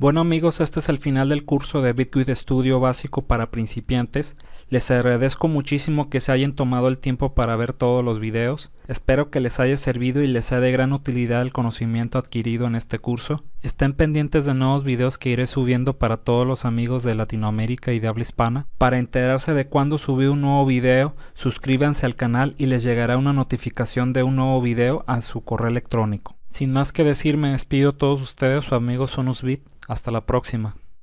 Bueno amigos, este es el final del curso de Bitguide Studio básico para principiantes. Les agradezco muchísimo que se hayan tomado el tiempo para ver todos los videos. Espero que les haya servido y les sea de gran utilidad el conocimiento adquirido en este curso. Estén pendientes de nuevos videos que iré subiendo para todos los amigos de Latinoamérica y de habla hispana. Para enterarse de cuando subí un nuevo video, suscríbanse al canal y les llegará una notificación de un nuevo video a su correo electrónico. Sin más que decir, me despido todos ustedes, su amigo Sonusbit. Hasta la próxima.